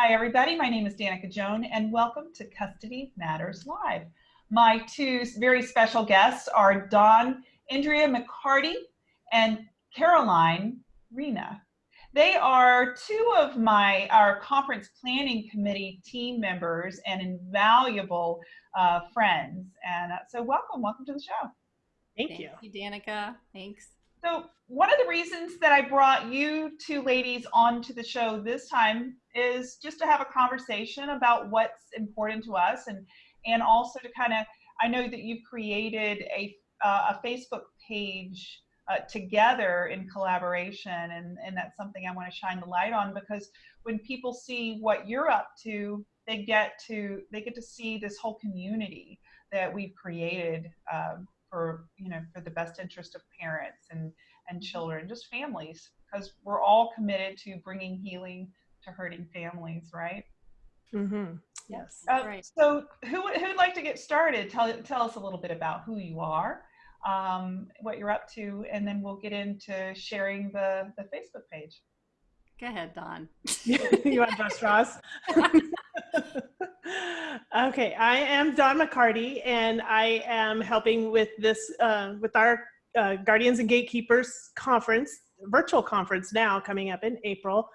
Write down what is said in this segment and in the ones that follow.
Hi, everybody. My name is Danica Joan, and welcome to Custody Matters Live. My two very special guests are Dawn Andrea McCarty and Caroline Rena. They are two of my our conference planning committee team members and invaluable uh, friends. And uh, so, welcome, welcome to the show. Thank, Thank you. you, Danica. Thanks. So one of the reasons that I brought you two ladies onto the show this time is just to have a conversation about what's important to us and and also to kind of I know that you've created a uh, a Facebook page uh, together in collaboration and and that's something I want to shine the light on because when people see what you're up to they get to they get to see this whole community that we've created um, for you know for the best interest of parents and and children just families because we're all committed to bringing healing to hurting families right mm-hmm. yes uh, right. so who who'd like to get started tell tell us a little bit about who you are um, what you're up to and then we'll get into sharing the the facebook page go ahead dawn you want to Ross? okay, I am Dawn McCarty, and I am helping with this uh, with our uh, Guardians and Gatekeepers conference, virtual conference now coming up in April,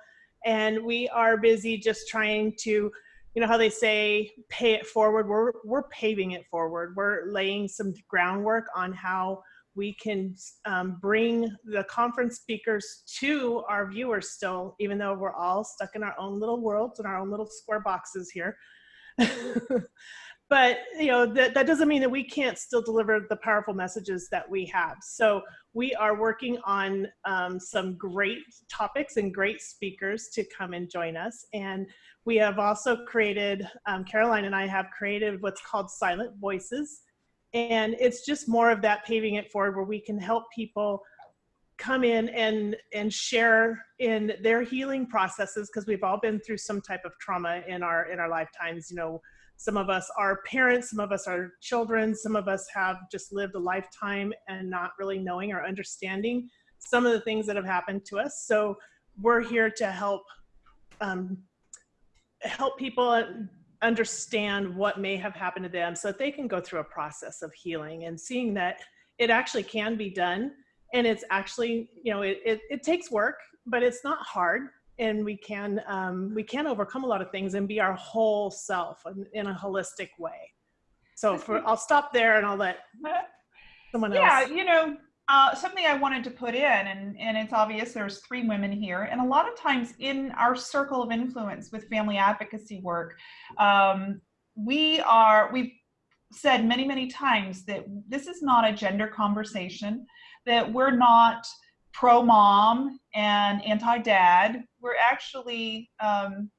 and we are busy just trying to, you know, how they say, pay it forward. We're we're paving it forward. We're laying some groundwork on how we can um, bring the conference speakers to our viewers still, even though we're all stuck in our own little worlds and our own little square boxes here. but you know that, that doesn't mean that we can't still deliver the powerful messages that we have. So we are working on um, some great topics and great speakers to come and join us. And we have also created um, caroline and i have created what's called silent voices. And it's just more of that paving it forward where we can help people come in and and share in their healing processes because we've all been through some type of trauma in our in our lifetimes you know. Some of us are parents some of us are children some of us have just lived a lifetime and not really knowing or understanding some of the things that have happened to us. So we're here to help um, help people understand what may have happened to them so that they can go through a process of healing and seeing that it actually can be done and it's actually you know it, it, it takes work but it's not hard and we can um, we can overcome a lot of things and be our whole self in, in a holistic way. So for i'll stop there and i'll let someone yeah, else. yeah you know uh, something I wanted to put in, and, and it's obvious there's three women here, and a lot of times in our circle of influence with family advocacy work, um, we are, we've said many, many times that this is not a gender conversation that we're not pro mom and anti dad. We're actually um,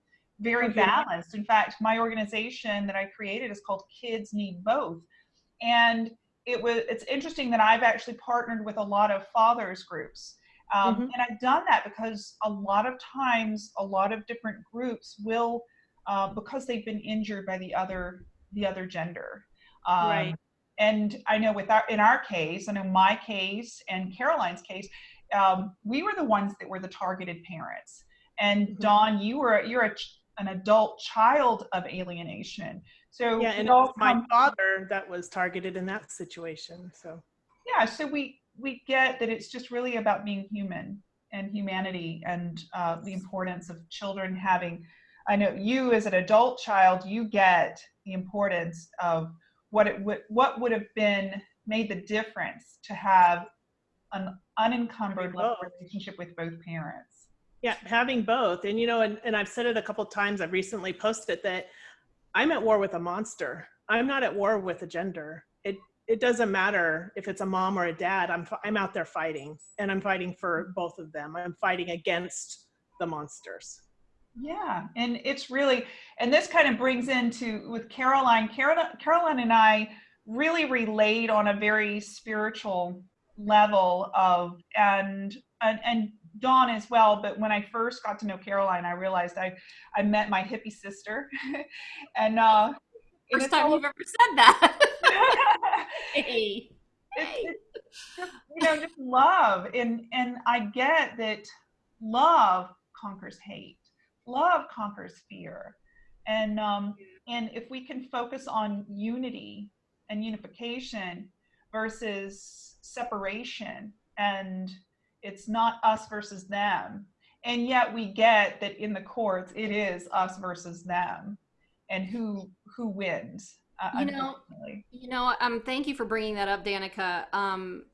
very balanced. In fact, my organization that I created is called Kids Need Both. And it was it's interesting that I've actually partnered with a lot of fathers groups. Um, mm-hmm. And I've done that because a lot of times, a lot of different groups will, uh, because they've been injured by the other the other gender. Um, right and I know with our in our case, I know my case and Caroline's case, um, we were the ones that were the targeted parents. And mm-hmm. Dawn, you were you're a, an adult child of alienation. So yeah, and it was my father that was targeted in that situation. So yeah, so we we get that it's just really about being human and humanity and uh, the importance of children having. I know you as an adult child, you get the importance of what it would what would have been made the difference to have an unencumbered relationship with both parents. Yeah having both. And you know and, and i've said it a couple times i've recently posted that i'm at war with a monster. I'm not at war with a gender. It it doesn't matter if it's a mom or a dad. I'm i'm out there fighting and i'm fighting for both of them. I'm fighting against the monsters yeah, and it's really, and this kind of brings into with Caroline. Caroline, Caroline and I really relate on a very spiritual level of, and and and Dawn as well. But when I first got to know Caroline, I realized I I met my hippie sister, and uh, first time you've ever said that. hey. It's, it's just, you know, just love, and and I get that love conquers hate love conquers fear. And, um, and if we can focus on unity and unification versus separation and it's not us versus them and yet we get that in the courts it is us versus them and who who wins uh, You know. You know, um, thank you for bringing that up, Danica. Um,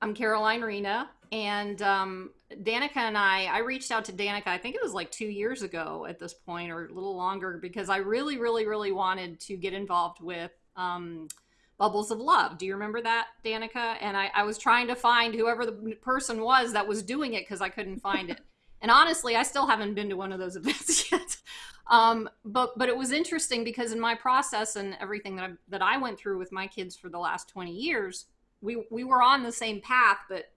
I'm Caroline Rena, and um, Danica and I, I reached out to Danica, I think it was like two years ago at this point, or a little longer, because I really, really, really wanted to get involved with um, Bubbles of Love. Do you remember that, Danica? And I, I was trying to find whoever the person was that was doing it because I couldn't find it. And honestly, I still haven't been to one of those events yet. Um, but but it was interesting because in my process and everything that I, that I went through with my kids for the last 20 years, we we were on the same path, but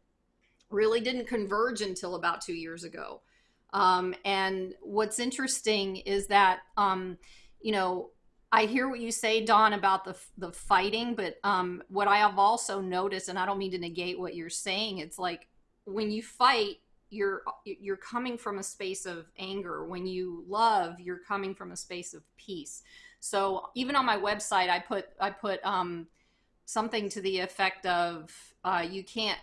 really didn't converge until about two years ago. Um, and what's interesting is that um, you know I hear what you say, Dawn, about the the fighting, but um, what I have also noticed, and I don't mean to negate what you're saying, it's like when you fight you're you're coming from a space of anger when you love you're coming from a space of peace so even on my website i put i put um, something to the effect of uh, you can't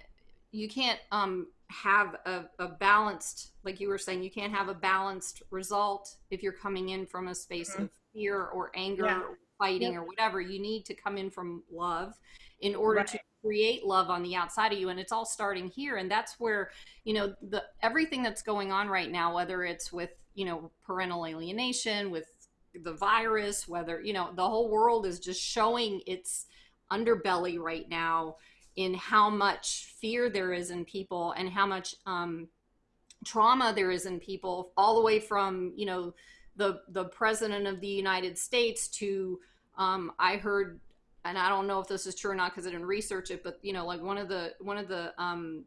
you can't um, have a, a balanced like you were saying you can't have a balanced result if you're coming in from a space Mhm. of fear or anger Yeah. or fighting Yep. or whatever you need to come in from love in order to create love on the outside of you and it's all starting here and that's where you know the everything that's going on right now whether it's with you know parental alienation with the virus whether you know the whole world is just showing its underbelly right now in how much fear there is in people and how much um, trauma there is in people all the way from you know the the president of the united states to um, i heard and i don't know if this is true or not because i didn't research it but you know like one of the one of the um,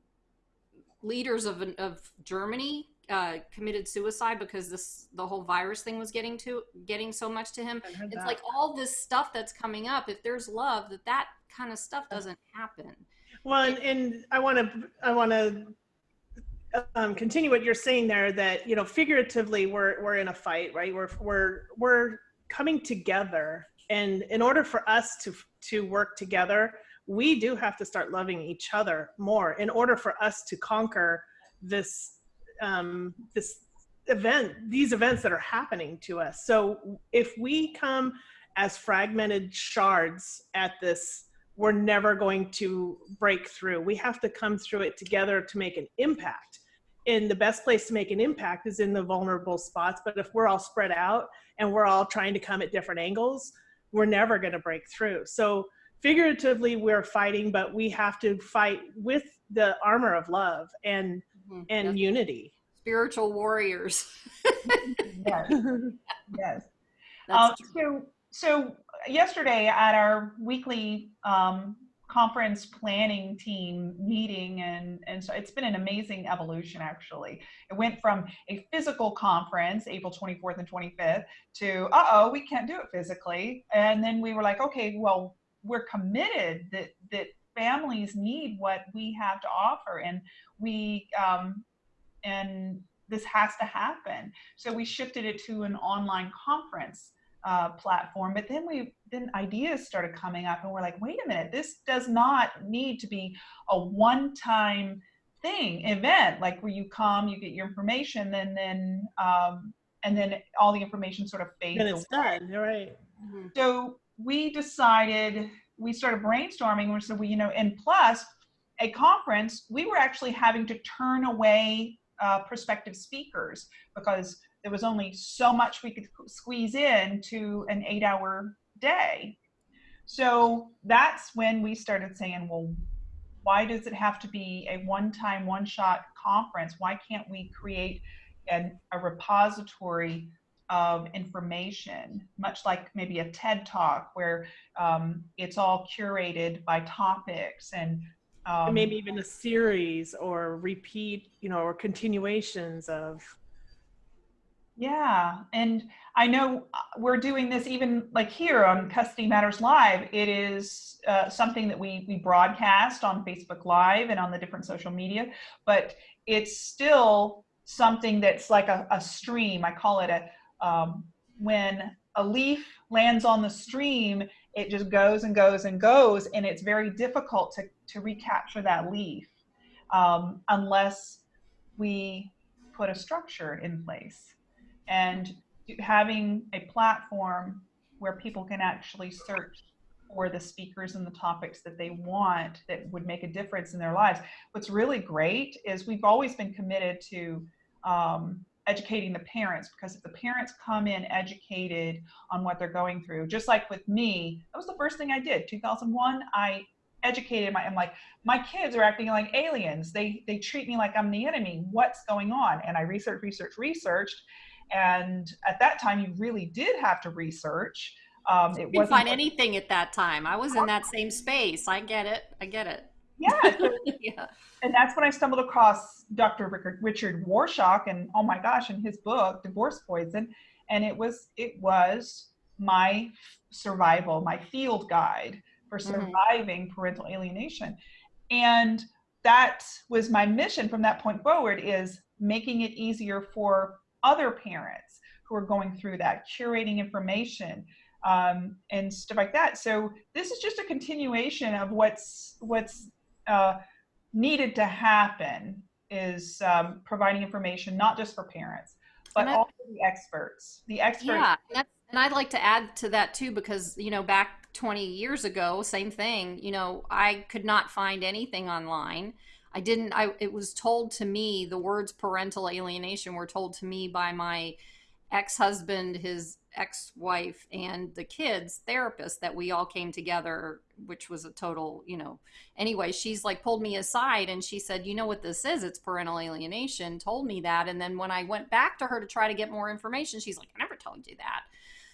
leaders of of germany uh, committed suicide because this the whole virus thing was getting to getting so much to him it's that. like all this stuff that's coming up if there's love that that kind of stuff doesn't happen Well, and, and I want to, I want to um, continue what you're saying there. That you know, figuratively, we're we're in a fight, right? We're we're we're coming together, and in order for us to to work together, we do have to start loving each other more. In order for us to conquer this um, this event, these events that are happening to us. So if we come as fragmented shards at this we're never going to break through. We have to come through it together to make an impact. And the best place to make an impact is in the vulnerable spots. But if we're all spread out and we're all trying to come at different angles, we're never going to break through. So figuratively, we're fighting, but we have to fight with the armor of love and Mhm. and Yes. unity. spiritual warriors yes yes That's Um, so, so yesterday at our weekly um, conference planning team meeting, and and so it's been an amazing evolution. Actually, it went from a physical conference, April 24th and 25th, to uh oh, we can't do it physically, and then we were like, okay, well, we're committed that that families need what we have to offer, and we um, and this has to happen. So we shifted it to an online conference uh, platform. But then we then ideas started coming up, and we're like, wait a minute, this does not need to be a one-time thing event, like where you come, you get your information, and then um, and then all the information sort of fades. and it's away. done. You're right. Mhm. So we decided we started brainstorming. We said, well, you know, and plus a conference, we were actually having to turn away uh, prospective speakers because there was only so much we could squeeze in to an eight hour day. So that's when we started saying, well, why does it have to be a one time, one shot conference? Why can't we create an, a repository of information, much like maybe a TED talk where um, it's all curated by topics and um, and maybe even a series or repeat, you know, or continuations of Yeah, and I know uh, we're doing this even like here on Custody Matters Live. It is uh, something that we we broadcast on Facebook Live and on the different social media, but it's still something that's like a, a stream. I call it a um, when a leaf lands on the stream, it just goes and goes and goes, and it's very difficult to to recapture that leaf um, unless we put a structure in place. And having a platform where people can actually search for the speakers and the topics that they want that would make a difference in their lives. What's really great is we've always been committed to um, educating the parents because if the parents come in educated on what they're going through, just like with me, that was the first thing I did. 2001, I educated my, I'm like, my kids are acting like aliens. They, they treat me like I'm the enemy. What's going on? And I researched, researched, researched. And at that time, you really did have to research. Um, it you wasn't find anything at that time. I was in that same space. I get it. I get it. Yeah. So, yeah. And that's when I stumbled across Dr. Richard, Richard Warshak and oh my gosh, in his book, Divorce Poison. And it was, it was my survival, my field guide for mm-hmm. surviving mm-hmm. parental alienation. And that was my mission from that point forward is making it easier for other parents who are going through that, curating information, um, and stuff like that. So this is just a continuation of what's what's uh, needed to happen is um, providing information not just for parents but I, also the experts. The experts. Yeah, and, and I'd like to add to that too because you know back 20 years ago, same thing. You know, I could not find anything online. I didn't. I it was told to me the words parental alienation were told to me by my ex-husband, his ex-wife and the kids therapist that we all came together which was a total you know. Anyway she's like pulled me aside and she said you know what this is? It's parental alienation. Told me that and then when i went back to her to try to get more information she's like i never told you that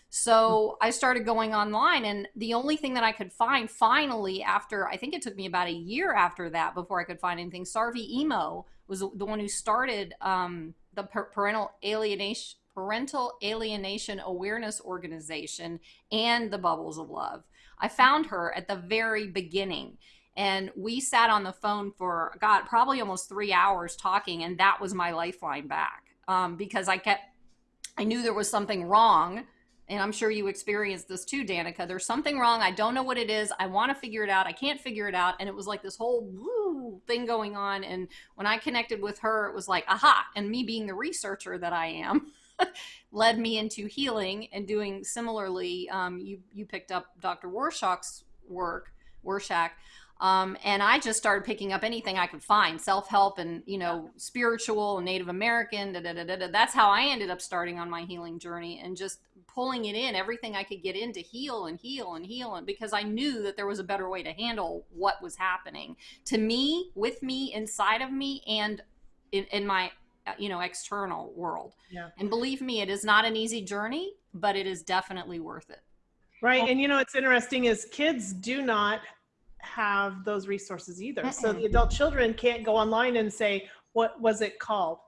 so i started going online and the only thing that i could find finally after i think it took me about a year after that before i could find anything Sarvy Emo was the one who started um, the parental alienation Parental Alienation Awareness Organization and the Bubbles of Love. I found her at the very beginning and we sat on the phone for god probably almost three hours talking and that was my lifeline back um, because i kept i knew there was something wrong and i'm sure you experienced this too danica. There's something wrong. I don't know what it is. I want to figure it out. I can't figure it out. And it was like this whole woo thing going on. And when i connected with her it was like aha and me being the researcher that i am led me into healing and doing similarly. Um, you you picked up Dr. Warshak's work, Warshak, um, and I just started picking up anything I could find, self help and you know spiritual and Native American. Da, da, da, da, That's how I ended up starting on my healing journey and just pulling it in, everything I could get in to heal and heal and heal, and because I knew that there was a better way to handle what was happening to me, with me, inside of me, and in, in my uh, you know external world yeah. and believe me it is not an easy journey but it is definitely worth it right and you know what's interesting is kids do not have those resources either. So the adult children can't go online and say what was it called?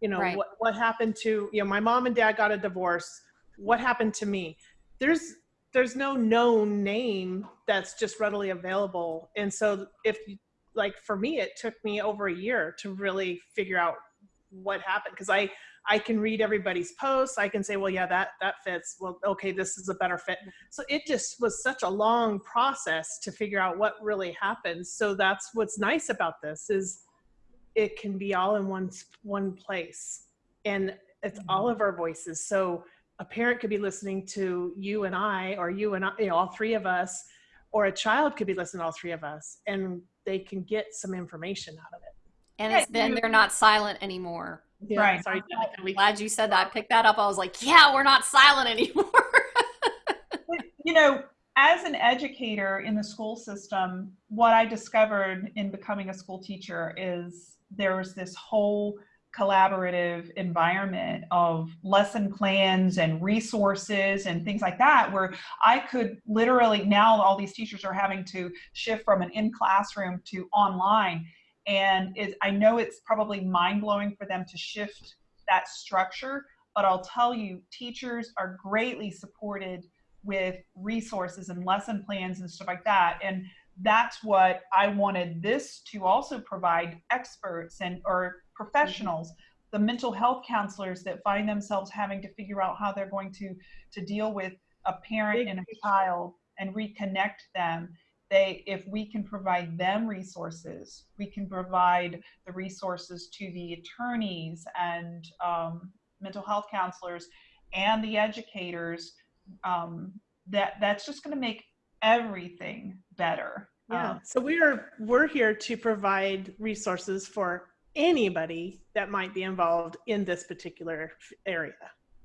You know right. what, what happened to you know my mom and dad got a divorce. What happened to me? There's there's no known name that's just readily available. And so if like for me it took me over a year to really figure out what happened because I I can read everybody's posts. I can say, well, yeah, that that fits. Well, okay, this is a better fit. So it just was such a long process to figure out what really happens. So that's what's nice about this is it can be all in one one place, and it's mm-hmm. all of our voices. So a parent could be listening to you and I, or you and I, you know, all three of us, or a child could be listening to all three of us, and they can get some information out of it and it's then they're not silent anymore. Yeah, right. Sorry, I'm glad you said that. I picked that up. I was like, yeah, we're not silent anymore. you know, as an educator in the school system, what I discovered in becoming a school teacher is there's this whole collaborative environment of lesson plans and resources and things like that where I could literally now all these teachers are having to shift from an in classroom to online and it, I know it's probably mind blowing for them to shift that structure, but I'll tell you, teachers are greatly supported with resources and lesson plans and stuff like that. And that's what I wanted this to also provide experts and or professionals the mental health counselors that find themselves having to figure out how they're going to to deal with a parent and a child and reconnect them they if we can provide them resources we can provide the resources to the attorneys and um, mental health counselors and the educators um, that that's just going to make everything better Yeah. Um, So we are we're here to provide resources for anybody that might be involved in this particular area.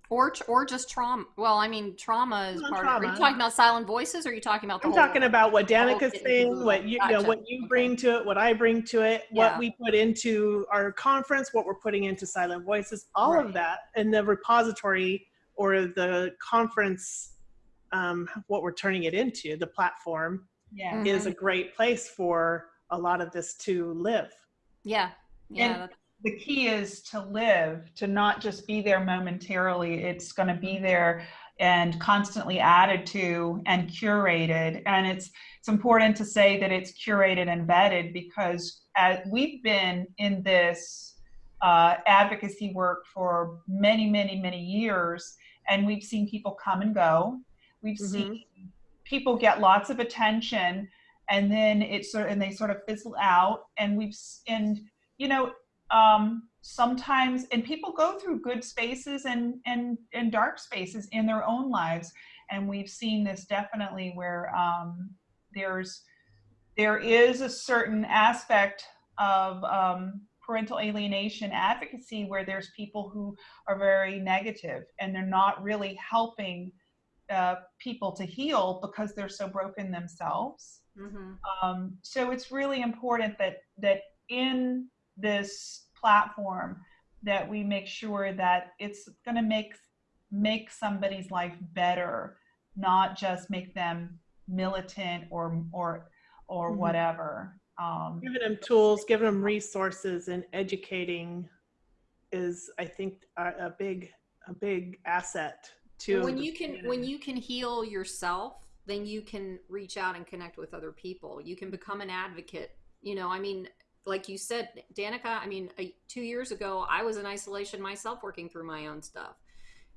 Or or just trauma. Well, I mean, trauma is Well, part of. Are you trauma. talking about silent voices? Or are you talking about the I'm whole? talking about what whole Danica's saying, what you, you know, what you Okay. bring to it, what I bring to it, Yeah. what we put into our conference, what we're putting into Silent Voices, all Right. of that, and the repository or the conference, um, what we're turning it into, the platform, yeah is a great place for a lot of this to live. Yeah. Yeah. And- that's- the key is to live to not just be there momentarily. It's going to be there and constantly added to and curated. And it's it's important to say that it's curated and vetted because as we've been in this uh, advocacy work for many many many years and we've seen people come and go. We've Mhm. seen people get lots of attention and then it's sort of, and they sort of fizzle out and we've and you know um, sometimes and people go through good spaces and and and dark spaces in their own lives and we've seen this definitely where um, there's there is a certain aspect of um, parental alienation advocacy where there's people who are very negative and they're not really helping uh, people to heal because they're so broken themselves mhm. um, so it's really important that that in this platform that we make sure that it's going to make make somebody's life better not just make them militant or or or Mhm. whatever um, Giving them tools, giving them resources, and educating is, I think, a, a big, a big asset to. when you can community. when you can heal yourself then you can reach out and connect with other people you can become an advocate you know i mean like you said danica i mean a, two years ago i was in isolation myself working through my own stuff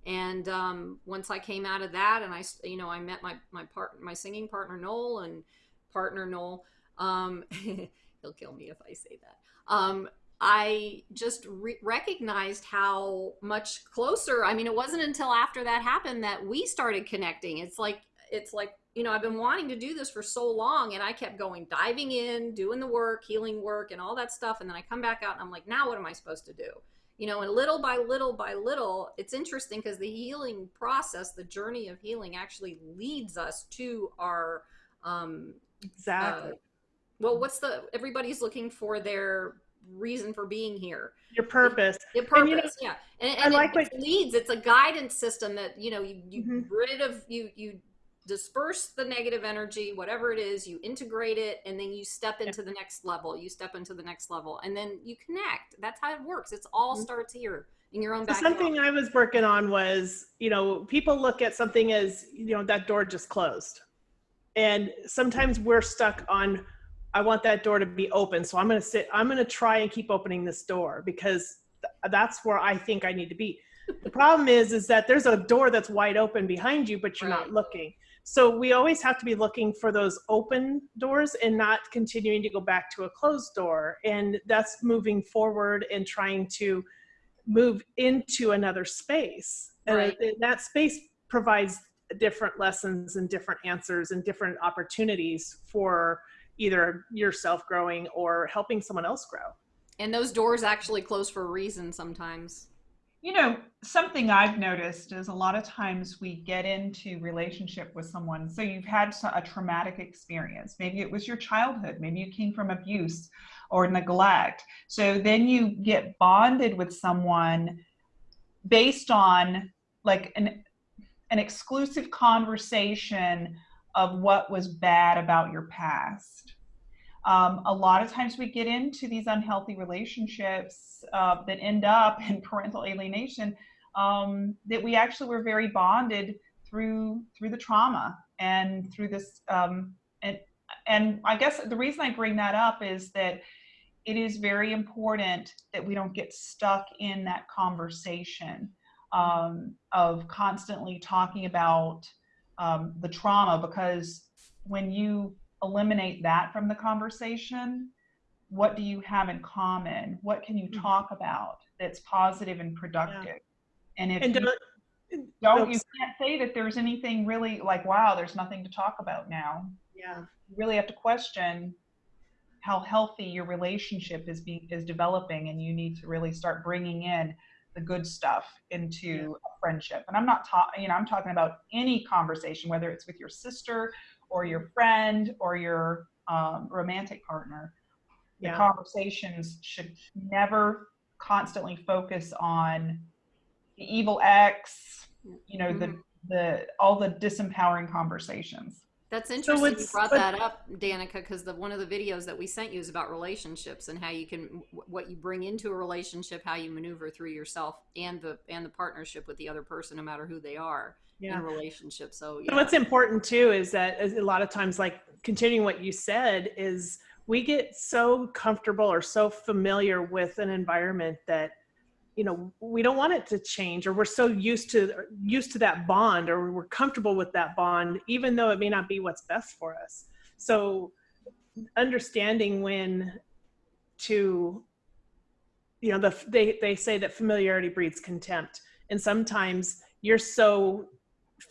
and um, once i came out of that and I, you know i met my my part my singing partner noel and partner noel um, he'll kill me if i say that um, I just re- recognized how much closer. I mean, it wasn't until after that happened that we started connecting. It's like it's like you know I've been wanting to do this for so long, and I kept going diving in, doing the work, healing work, and all that stuff. And then I come back out, and I'm like, now what am I supposed to do? You know, and little by little by little, it's interesting because the healing process, the journey of healing, actually leads us to our um, Exactly. uh, well, what's the everybody's looking for their reason for being here Your purpose. Your purpose And, you know, yeah and, I like it what- leads it's a guidance system that you know you, you Mhm. rid of you you disperse the negative energy whatever it is you integrate it and then you step into the next level you step into the next level and then you connect that's how it works it's all Mhm. starts here in your own So something I was working on was, you know, people look at something as, you know, that door just closed. And sometimes we're stuck on, I want that door to be open. So I'm going to sit, I'm going to try and keep opening this door because th- that's where I think I need to be. The problem is, is that there's a door that's wide open behind you, but you're Right. not looking. So we always have to be looking for those open doors and not continuing to go back to a closed door. And that's moving forward and trying to move into another space. And Right. it- that space provides different lessons and different answers and different opportunities for either yourself growing or helping someone else grow. and those doors actually close for a reason sometimes you know something i've noticed is a lot of times we get into relationship with someone so you've had a traumatic experience. Maybe it was your childhood maybe you came from abuse or neglect. So then you get bonded with someone based on like an an exclusive conversation of what was bad about your past um, a lot of times we get into these unhealthy relationships uh, that end up in parental alienation um, that we actually were very bonded through through the trauma and through this um, and and I guess the reason I bring that up is that it is very important that we don't get stuck in that conversation um, of constantly talking about um, the trauma because when you eliminate that from the conversation, what do you have in common? What can you Mhm. talk about that's positive and productive? And if And you don't, don't, you can't say that there's anything really like, wow, there's nothing to talk about now. yeah. You really have to question how healthy your relationship is being is developing, and you need to really start bringing in the good stuff into a friendship. And I'm not talking, you know, I'm talking about any conversation, whether it's with your sister or your friend or your um, romantic partner. The Yeah. conversations should never constantly focus on the evil ex, you know, the the all the disempowering conversations. That's interesting you brought but- that up, Danica, because the one of the videos that we sent you is about relationships and how you can what you bring into a relationship, how you maneuver through yourself and the and the partnership with the other person, no matter who they are in Yeah. a relationship. So So yeah, what's important too is that a lot of times, like continuing what you said, is we get so comfortable or so familiar with an environment that you know we don't want it to change or we're so used to used to that bond or we're comfortable with that bond even though it may not be what's best for us so understanding when to you know the they they say that familiarity breeds contempt and sometimes you're so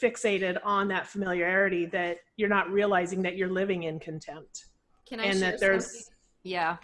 fixated on that familiarity that you're not realizing that you're living in contempt can I and that there's something? Yeah.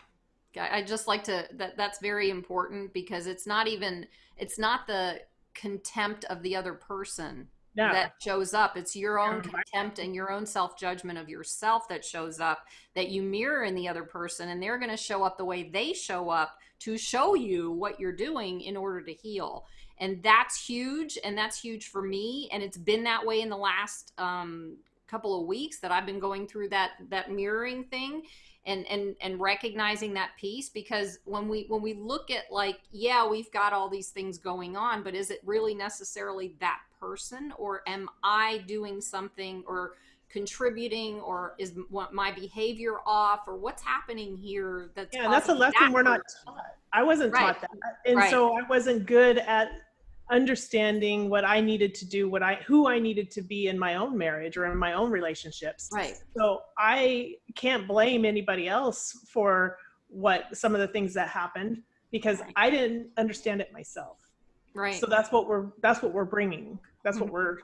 I I just like to that that's very important because it's not even it's not the contempt of the other person that shows up. It's your own contempt and your own self judgment of yourself that shows up that you mirror in the other person, and they're going to show up the way they show up to show you what you're doing in order to heal. And that's huge, and that's huge for me. And it's been that way in the last um, couple of weeks that I've been going through that that mirroring thing and and and recognizing that piece because when we when we look at like yeah we've got all these things going on but is it really necessarily that person or am i doing something or contributing or is what my behavior off or what's happening here that's yeah that's a lesson that we're not taught. I wasn't Right. taught that uh, and Right. so i wasn't good at understanding what i needed to do what i who i needed to be in my own marriage or in my own relationships. Right. So i can't blame anybody else for what some of the things that happened because Right. i didn't understand it myself. Right. So that's what we're that's what we're bringing that's what we're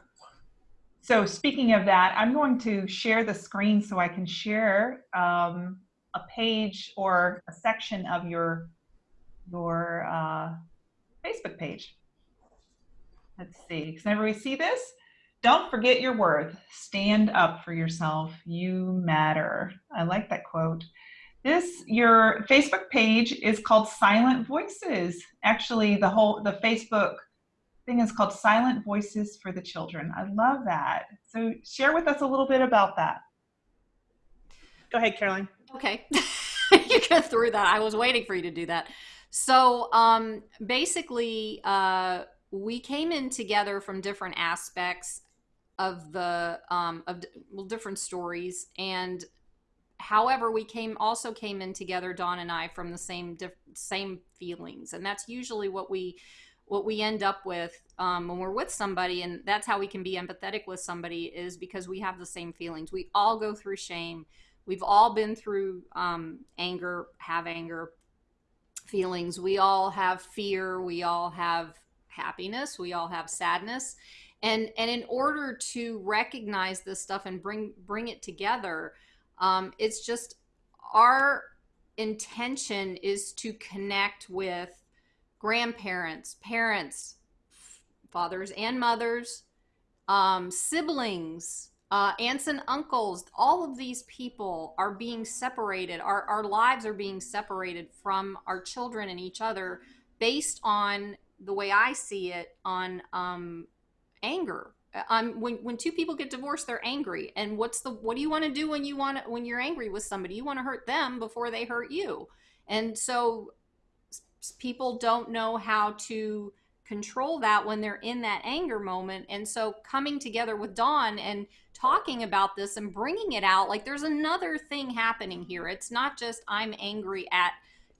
So speaking of that, I'm going to share the screen so I can share um, a page or a section of your your uh, Facebook page. Let's see. Can everybody see this? Don't forget your worth. Stand up for yourself. You matter. I like that quote. This your Facebook page is called Silent Voices. Actually, the whole the Facebook thing is called Silent Voices for the Children. I love that. So share with us a little bit about that. go ahead caroline Okay. you could through that. I was waiting for you to do that. So um, basically, uh, we came in together from different aspects of the um, of well, different stories, and however, we came also came in together, Dawn and I, from the same diff- same feelings, and that's usually what we what we end up with um, when we're with somebody, and that's how we can be empathetic with somebody is because we have the same feelings. We all go through shame. We've all been through um, anger have anger feelings. We all have fear. We all have happiness. We all have sadness. And and in order to recognize this stuff and bring bring it together um, it's just our intention is to connect with grandparents parents fathers and mothers um, siblings, uh, aunts and uncles, all of these people are being separated. Our, our lives are being separated from our children and each other based on the way I see it on um, anger. Um, when when two people get divorced, they're angry. And what's the what do you want to do when you want, when you're angry with somebody? You want to hurt them before they hurt you. And so people don't know how to control that when they're in that anger moment. And so coming together with Dawn and talking about this and bringing it out, like there's another thing happening here. It's not just I'm angry at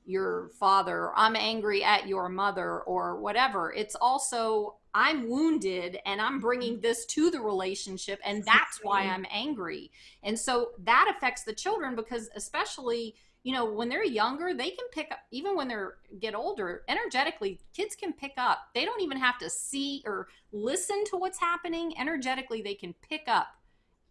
your father, or I'm angry at your mother, or whatever. It's also, I'm wounded and I'm bringing this to the relationship, and that's why I'm angry. And so that affects the children because, especially, you know, when they're younger, they can pick up, even when they're get older, energetically, kids can pick up. They don't even have to see or listen to what's happening. Energetically, they can pick up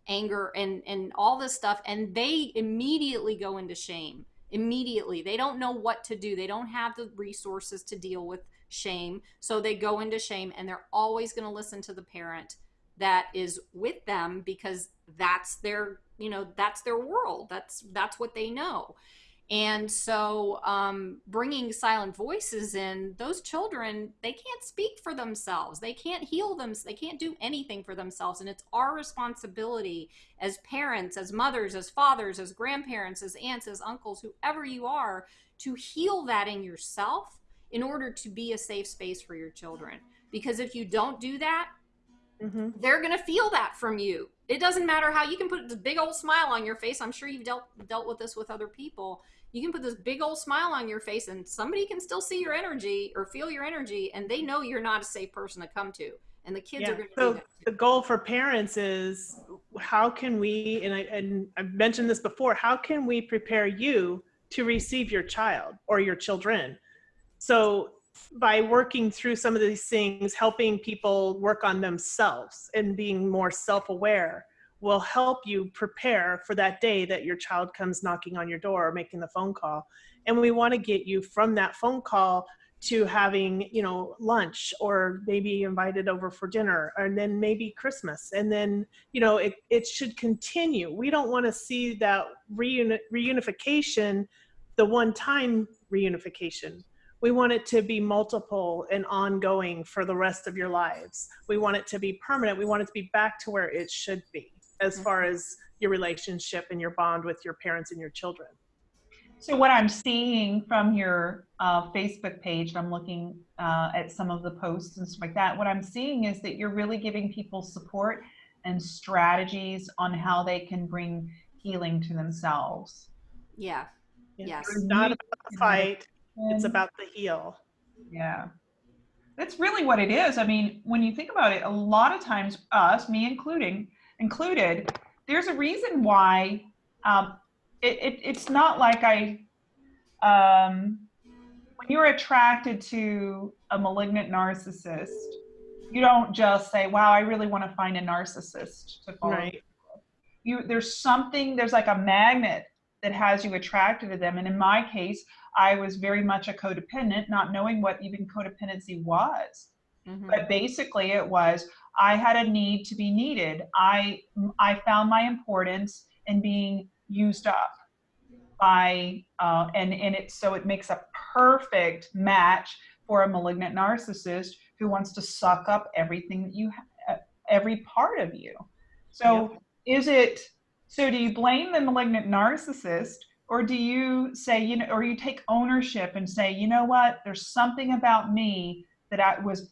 anger and and all this stuff and they immediately go into shame immediately they don't know what to do they don't have the resources to deal with shame so they go into shame and they're always going to listen to the parent that is with them because that's their you know that's their world. That's that's what they know. And so um, bringing silent voices in those children they can't speak for themselves. They can't heal them they can't do anything for themselves. And it's our responsibility as parents as mothers as fathers as grandparents as aunts as uncles whoever you are to heal that in yourself in order to be a safe space for your children. Because if you don't do that Mm-hmm. they're going to feel that from you. It doesn't matter how you can put this big old smile on your face. I'm sure you've dealt dealt with this with other people. You can put this big old smile on your face and somebody can still see your energy or feel your energy and they know you're not a safe person to come to. And the kids Yeah. are going to So the goal for parents is how can we, and I, and I've mentioned this before, how can we prepare you to receive your child or your children? So by working through some of these things, helping people work on themselves and being more self-aware will help you prepare for that day that your child comes knocking on your door or making the phone call. And we want to get you from that phone call to having you know lunch or maybe invited over for dinner and then maybe christmas. And then you know it, it should continue. We don't want to see that reuni- reunification the one time reunification we want it to be multiple and ongoing for the rest of your lives we want it to be permanent we want it to be back to where it should be as far as your relationship and your bond with your parents and your children So what I'm seeing from your uh, Facebook page, and I'm looking uh, at some of the posts and stuff like that, what I'm seeing is that you're really giving people support and strategies on how they can bring healing to themselves. Yeah. Yes. it's not about the fight it's about the heel. Yeah. That's really what it is. I mean, when you think about it, a lot of times us, me including, included, there's a reason why um, it, it, it's not like I, um, when you're attracted to a malignant narcissist, you don't just say, wow, I really want to find a narcissist to follow right you there's something there's like a magnet that has you attracted to them and in my case i was very much a codependent not knowing what even codependency was. Mhm. but basically it was i had a need to be needed. I i found my importance in being used up by uh, and and it so it makes a perfect match for a malignant narcissist who wants to suck up everything that you ha- every part of you. So is it so do you blame the malignant narcissist or do you say you know or you take ownership and say you know what? There's something about me that i was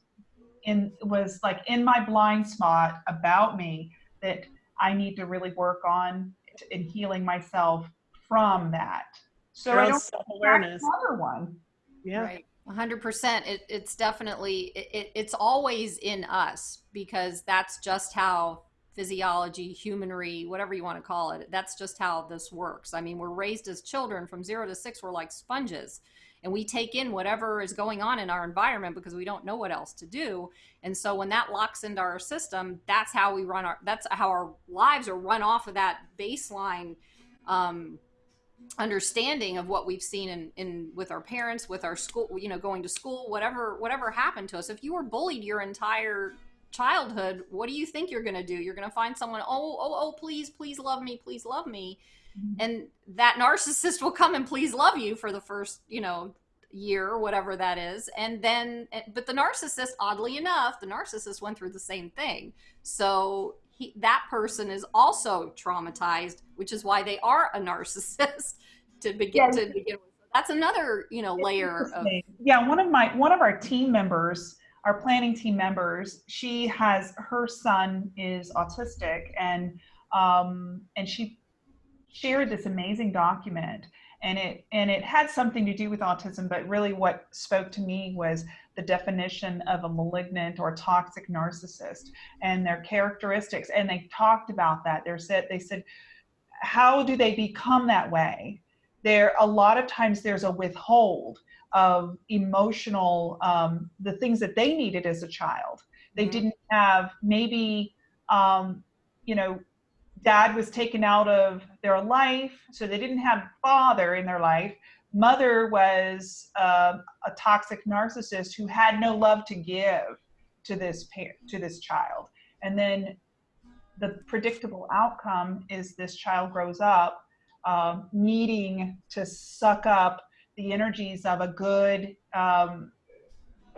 in was like in my blind spot about me that i need to really work on in healing myself from that. So Your i don't self-awareness. another one. Yeah. Right. 100%. It, it's definitely, it, it, it's always in us because that's just how physiology, humanry, whatever you want to call it, that's just how this works. I mean, we're raised as children from zero to six, we're like sponges and we take in whatever is going on in our environment because we don't know what else to do. And so when that locks into our system, that's how we run our, that's how our lives are run off of that baseline um, understanding of what we've seen in, in with our parents with our school you know going to school whatever whatever happened to us if you were bullied your entire childhood what do you think you're going to do? You're going to find someone oh oh oh please please love me please love me. Mm-hmm. And that narcissist will come and please love you for the first you know year or whatever that is. And then eh, but the narcissist oddly enough the narcissist went through the same thing. So he, that person is also traumatized which is why they are a narcissist to begin Yeah. to begin with. That's another you know layer of yeah one of my one of our team members our planning team members she has her son is autistic and um and she shared this amazing document. And it and it had something to do with autism but really what spoke to me was the definition of a malignant or toxic narcissist and their characteristics. And they talked about that. They said they said how do they become that way? There a lot of times there's a withhold of emotional um, the things that they needed as a child they mm-hmm. didn't have maybe um, you know dad was taken out of their life, so they didn't have father in their life. Mother was uh, a toxic narcissist who had no love to give to this to this child, and then the predictable outcome is this child grows up um, needing to suck up the energies of a good, um,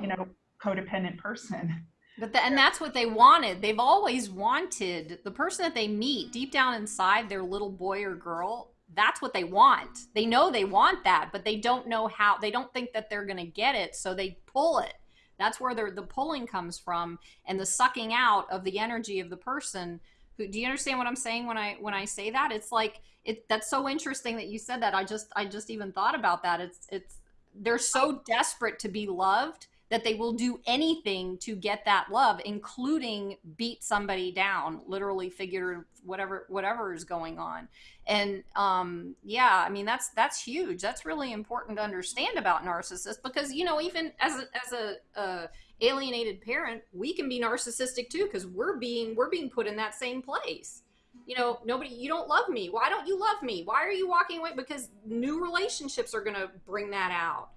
you know, codependent person. But the, and that's what they wanted. They've always wanted the person that they meet deep down inside their little boy or girl. That's what they want. They know they want that, but they don't know how. They don't think that they're going to get it, so they pull it. That's where the pulling comes from, and the sucking out of the energy of the person. Who, do you understand what I'm saying when I when I say that? It's like it. That's so interesting that you said that. I just I just even thought about that. It's it's they're so desperate to be loved that they will do anything to get that love including beat somebody down literally figure whatever whatever is going on and um yeah i mean that's that's huge that's really important to understand about narcissists because you know even as a as a uh, alienated parent we can be narcissistic too because we're being we're being put in that same place. You know nobody you don't love me. Why don't you love me? Why are you walking away? Because new relationships are going to bring that out.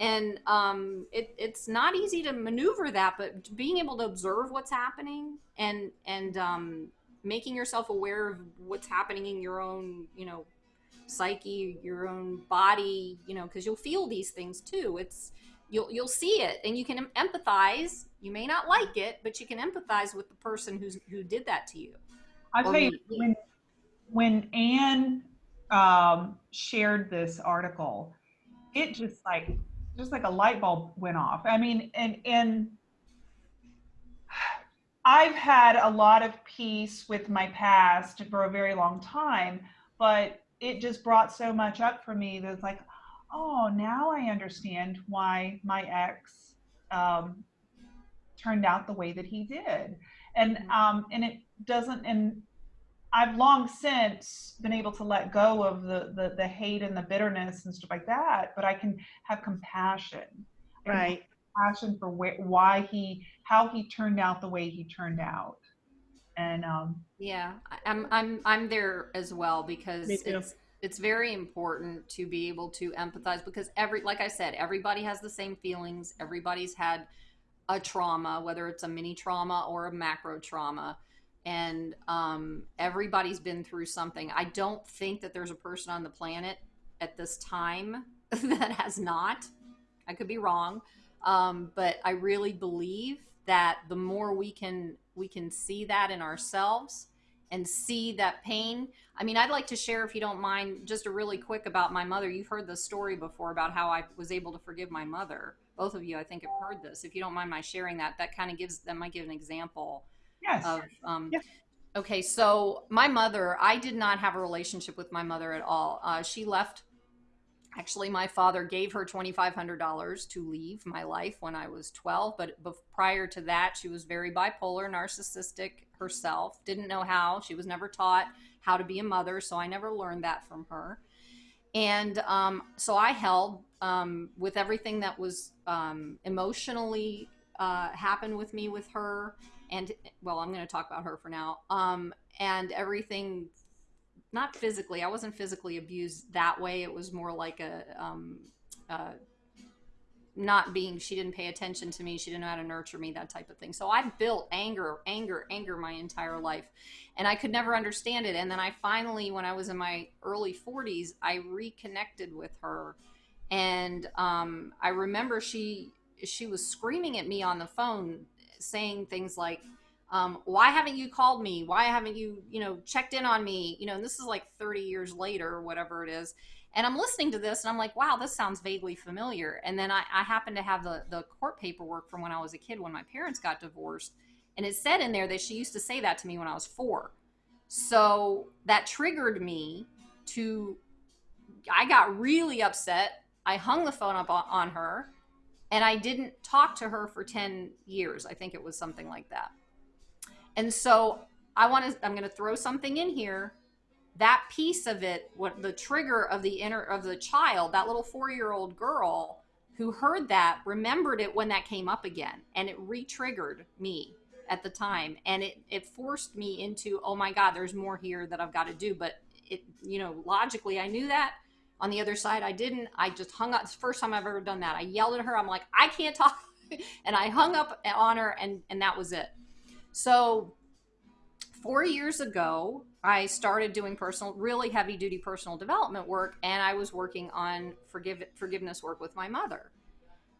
And um, it, it's not easy to maneuver that but being able to observe what's happening and and um, making yourself aware of what's happening in your own you know psyche your own body you know because you'll feel these things too. It's you'll you'll see it and you can empathize. You may not like it but you can empathize with the person who's who did that to you. I tell you when when anne um, shared this article it just like just like a light bulb went off. I mean, and and I've had a lot of peace with my past for a very long time, but it just brought so much up for me that it's like, oh, now I understand why my ex um, turned out the way that he did, and mm-hmm. um, and it doesn't and I've long since been able to let go of the, the, the hate and the bitterness and stuff like that, but I can have compassion. Right. Compassion for wh- why he, how he turned out the way he turned out. And um, yeah, I'm I'm I'm there as well because it's it's very important to be able to empathize because every like I said, everybody has the same feelings. Everybody's had a trauma, whether it's a mini trauma or a macro trauma and um, everybody's been through something. I don't think that there's a person on the planet at this time that has not. I could be wrong, um, but I really believe that the more we can we can see that in ourselves and see that pain. I mean, I'd like to share, if you don't mind, just a really quick about my mother. You've heard the story before about how I was able to forgive my mother. Both of you, I think, have heard this. If you don't mind my sharing that, that kind of gives that might give an example Yes. Of, um, yes. Okay, so my mother, I did not have a relationship with my mother at all. Uh, she left. Actually, my father gave her $2,500 to leave my life when I was 12. But prior to that, she was very bipolar, narcissistic herself. Didn't know how. She was never taught how to be a mother, so I never learned that from her. And um, so I held um, with everything that was um, emotionally uh, happened with me with her and well, I'm going to talk about her for now. Um, and everything, not physically. I wasn't physically abused that way. It was more like a, um, uh, not being. She didn't pay attention to me. She didn't know how to nurture me. That type of thing. So I built anger, anger, anger my entire life, and I could never understand it. And then I finally, when I was in my early 40s, I reconnected with her, and um, I remember she she was screaming at me on the phone saying things like, um, why haven't you called me? Why haven't you, you know, checked in on me? You know, and this is like 30 years later or whatever it is. And I'm listening to this and I'm like, wow, this sounds vaguely familiar. And then I, I happen to have the, the court paperwork from when I was a kid when my parents got divorced. And it said in there that she used to say that to me when I was four. So that triggered me to I got really upset. I hung the phone up on, on her and I didn't talk to her for 10 years. I think it was something like that. And so I want to, I'm going to throw something in here. That piece of it, what the trigger of the inner, of the child, that little four year old girl who heard that, remembered it when that came up again. And it re triggered me at the time. And it, it forced me into, oh my God, there's more here that I've got to do. But it, you know, logically, I knew that. On the other side, I didn't. I just hung up. It's the first time I've ever done that. I yelled at her. I'm like, I can't talk. and I hung up on her, and, and that was it. So, four years ago, I started doing personal, really heavy duty personal development work, and I was working on forgive, forgiveness work with my mother.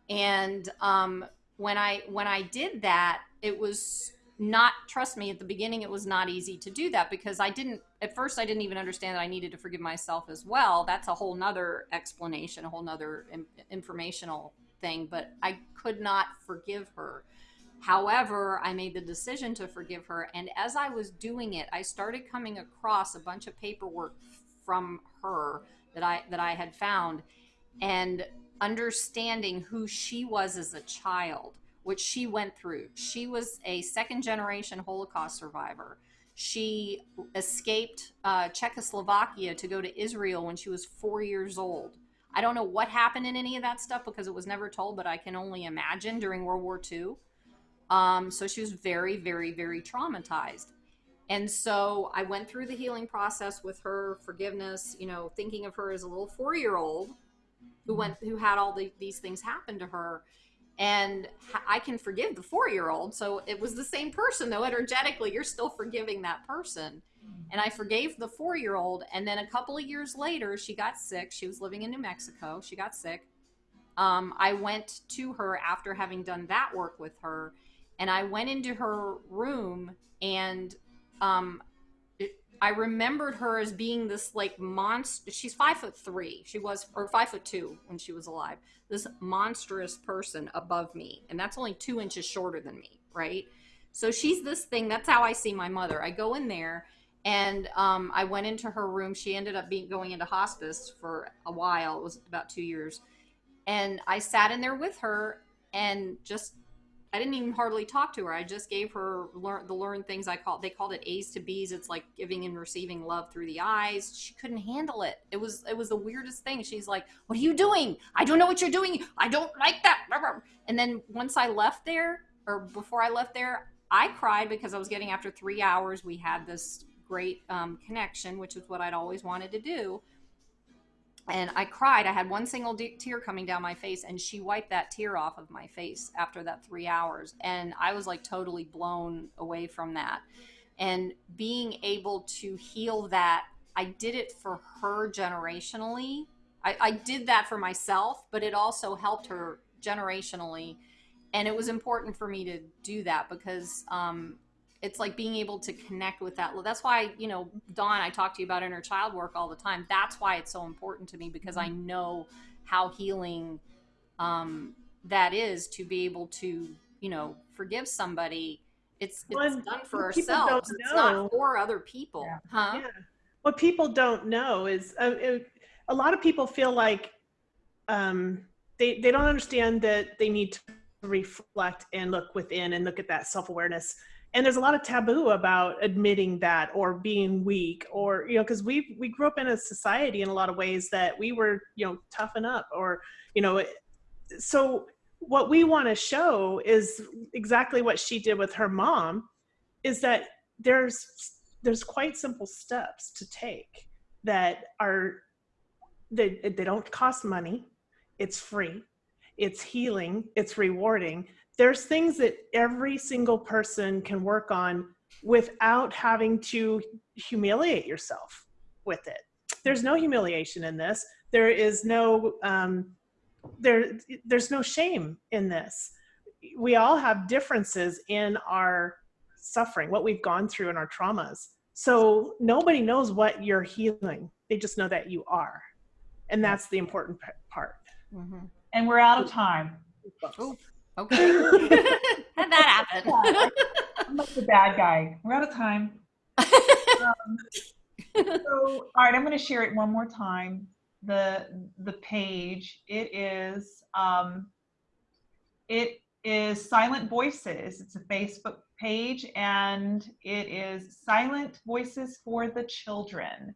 And um, when I when I did that, it was not trust me at the beginning it was not easy to do that because i didn't at first i didn't even understand that i needed to forgive myself as well that's a whole nother explanation a whole nother informational thing but i could not forgive her however i made the decision to forgive her and as i was doing it i started coming across a bunch of paperwork from her that i that i had found and understanding who she was as a child which she went through. She was a second generation Holocaust survivor. She escaped uh, Czechoslovakia to go to Israel when she was four years old. I don't know what happened in any of that stuff because it was never told, but I can only imagine during World War II. Um, so she was very, very, very traumatized. And so I went through the healing process with her, forgiveness, you know, thinking of her as a little four year old who went, who had all the, these things happen to her and I can forgive the four year old. So it was the same person, though energetically, you're still forgiving that person. And I forgave the four year old. And then a couple of years later, she got sick. She was living in New Mexico. She got sick. Um, I went to her after having done that work with her. And I went into her room and um, I remembered her as being this like monster. She's five foot three. She was, or five foot two when she was alive. This monstrous person above me. And that's only two inches shorter than me, right? So she's this thing. That's how I see my mother. I go in there and um, I went into her room. She ended up being going into hospice for a while. It was about two years. And I sat in there with her and just I didn't even hardly talk to her. I just gave her learn the learned things I call they called it A's to B's. It's like giving and receiving love through the eyes. She couldn't handle it. It was it was the weirdest thing. She's like, "What are you doing? I don't know what you're doing. I don't like that." And then once I left there, or before I left there, I cried because I was getting after three hours. We had this great um, connection, which is what I'd always wanted to do and I cried. I had one single de- tear coming down my face, and she wiped that tear off of my face after that three hours. And I was like totally blown away from that. And being able to heal that, I did it for her generationally. I, I did that for myself, but it also helped her generationally. And it was important for me to do that because um, it's like being able to connect with that. That's why you know dawn i talk to you about inner child work all the time. That's why it's so important to me because i mm-hmm. know how healing um, that is to be able to you know forgive somebody. It's it's done for ourselves. It's not for other people yeah. huh? Yeah. what people don't know is uh, it, a lot of people feel like um, they they don't understand that they need to reflect and look within and look at that self-awareness and there's a lot of taboo about admitting that or being weak or you know because we we grew up in a society in a lot of ways that we were you know toughen up or you know so what we want to show is exactly what she did with her mom is that there's there's quite simple steps to take that are they, they don't cost money. It's free. It's healing. It's rewarding there's things that every single person can work on without having to humiliate yourself with it. There's no humiliation in this. There is no um, there. There's no shame in this. We all have differences in our suffering, what we've gone through in our traumas. So nobody knows what you're healing. They just know that you are, and that's the important part. Mm-hmm. And we're out of time. Ooh. Okay. How'd that happen? I'm like the bad guy. We're out of time. um, so, all right, I'm going to share it one more time. the the page, it is um, it is Silent Voices. It's a Facebook page, and it is Silent Voices for the Children.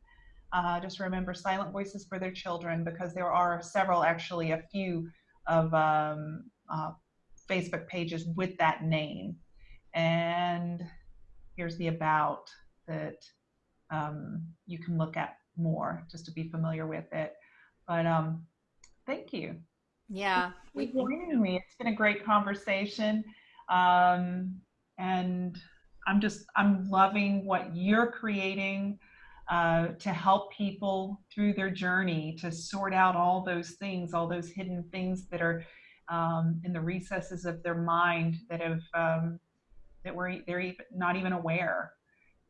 Uh, just remember Silent Voices for their children because there are several, actually, a few of um, uh, Facebook pages with that name. And here's the about that um, you can look at more just to be familiar with it. But um, thank you Yeah. for We, joining me. It's been a great conversation. Um, and I'm just, I'm loving what you're creating uh, to help people through their journey, to sort out all those things, all those hidden things that are um, in the recesses of their mind that have, um, that we're, they're even, not even aware.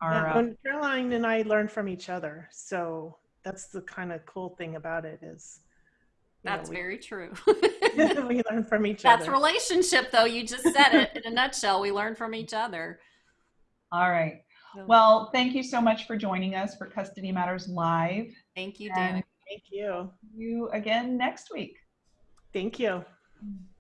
Are, Yeah, uh, and Caroline and I learn from each other. So that's the kind of cool thing about it is you know, that's we, very true. we learn from each That's other. That's relationship, though. You just said it in a nutshell. We learn from each other. all right. Well, thank you so much for joining us for Custody Matters Live. thank you, and- Dan. Thank you. See You again next week. Thank you. Mm.